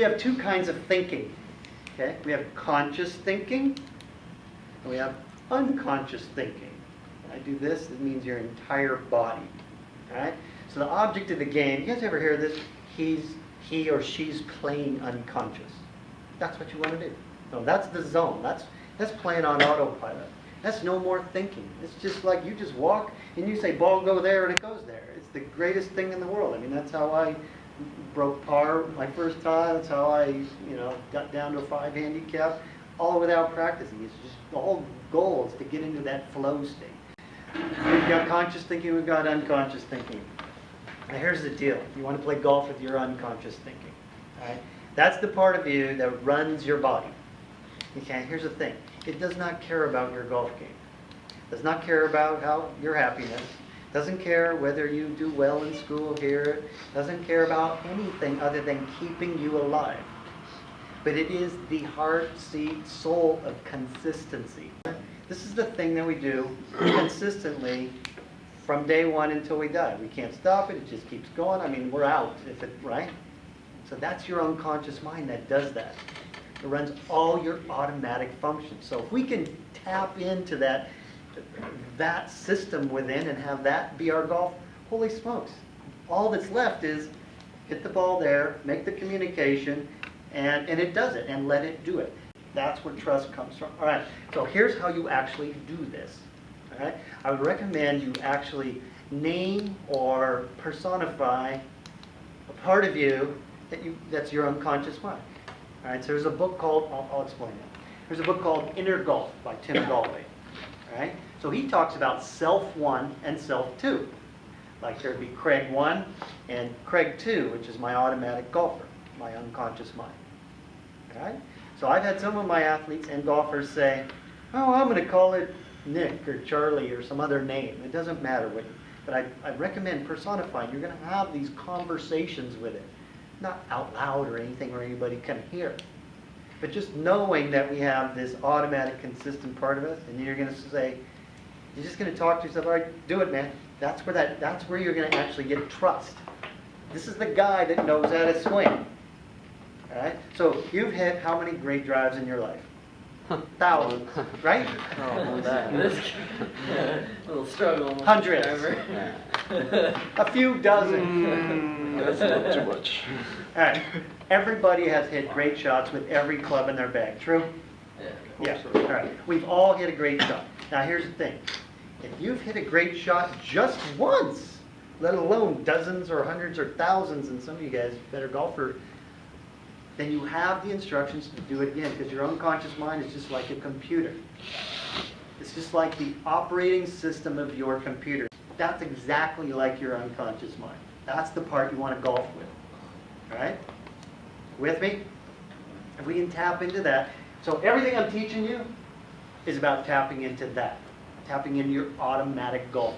have two kinds of thinking. Okay? We have conscious thinking and we have unconscious thinking. When I do this, it means your entire body. Alright? So the object of the game, you guys ever hear this? He's he or she's playing unconscious. That's what you want to do. No, that's the zone. That's that's playing on autopilot. That's no more thinking. It's just like you just walk and you say ball go there and it goes there. It's the greatest thing in the world. I mean that's how I broke par my first time. That's how I, you know, got down to a five handicap, all without practicing. It's just the whole goal is to get into that flow state. We've got conscious thinking, we've got unconscious thinking. Now here's the deal. You want to play golf with your unconscious thinking. Right? That's the part of you that runs your body. Okay, here's the thing. It does not care about your golf game. It does not care about how your happiness. Doesn't care whether you do well in school here. Doesn't care about anything other than keeping you alive. But it is the heart, seat, soul of consistency. This is the thing that we do consistently from day one until we die. We can't stop it. It just keeps going. I mean, we're out if it, right? So that's your unconscious mind that does that. It runs all your automatic functions. So if we can tap into that, that system within and have that be our golf, holy smokes. All that's left is hit the ball there, make the communication, and, and it does it, and let it do it. That's where trust comes from. All right, so here's how you actually do this. All right, I would recommend you actually name or personify a part of you that you that's your unconscious mind. All right, so there's a book called, I'll, I'll explain it. There's a book called Inner Golf by Tim Gallwey. Right, so he talks about self one and self two. Like there'd be Craig one and Craig two, which is my automatic golfer, my unconscious mind. So I've had some of my athletes and golfers say, oh, I'm going to call it Nick or Charlie or some other name. It doesn't matter what, but I, I recommend personifying. You're going to have these conversations with it not out loud or anything where anybody can hear. But just knowing that we have this automatic, consistent part of us, and you're going to say, you're just going to talk to yourself, all right, do it, man. That's where that. That's where you're going to actually get trust. This is the guy that knows how to swing. All right. So you've hit how many great drives in your life? Thousands, right? Oh, that. This little struggle. with Hundreds. Driver. A few dozen. Mm, that's not too much. All right. Everybody has hit great shots with every club in their bag. True? Yeah. Yeah, all right. We've all hit a great shot. Now, here's the thing. If you've hit a great shot just once, let alone dozens or hundreds or thousands, and some of you guys better golfer, then you have the instructions to do it again because your unconscious mind is just like a computer. It's just like the operating system of your computer. That's exactly like your unconscious mind. That's the part you want to golf with. Right? With me? If we can tap into that. So everything I'm teaching you is about tapping into that. Tapping into your automatic golf.